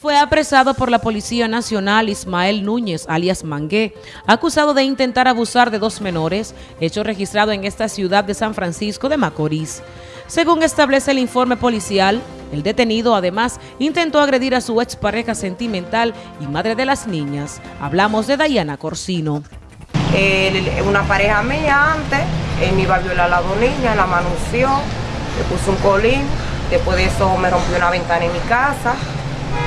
Fue apresado por la Policía Nacional Ismael Núñez, alias Mangué, acusado de intentar abusar de dos menores, hecho registrado en esta ciudad de San Francisco de Macorís. Según establece el informe policial, el detenido además intentó agredir a su expareja sentimental y madre de las niñas. Hablamos de Dayana Corsino. una pareja mía antes, él me iba a violar a la dos niñas, la manunció, le puso un colín, después de eso me rompió una ventana en mi casa,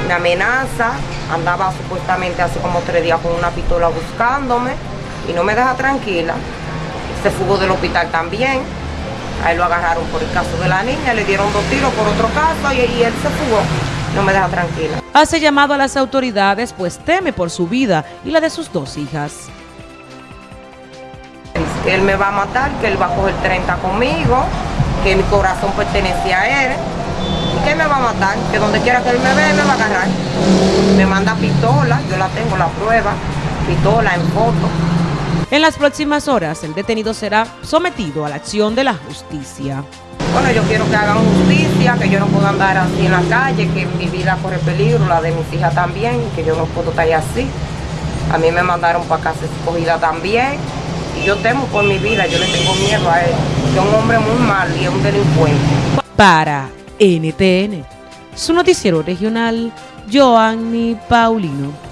me amenaza, andaba supuestamente hace como tres días con una pistola buscándome y no me deja tranquila. Se fugó del hospital también, a él lo agarraron por el caso de la niña, le dieron dos tiros por otro caso y, y él se fugó. No me deja tranquila. Hace llamado a las autoridades pues teme por su vida y la de sus dos hijas. Él me va a matar, que él va a coger 30 conmigo, que mi corazón pertenece a él ¿Qué me va a matar? Que donde quiera que él me vea me va a agarrar. Me manda pistola, yo la tengo, la prueba, pistola en foto. En las próximas horas, el detenido será sometido a la acción de la justicia. Bueno, yo quiero que hagan justicia, que yo no puedo andar así en la calle, que mi vida corre peligro, la de mis hijas también, que yo no puedo estar así. A mí me mandaron para casa escogida también, y yo temo por mi vida, yo le tengo miedo a él, que es un hombre muy mal y es un delincuente. Para NTN, su noticiero regional, Joanny Paulino.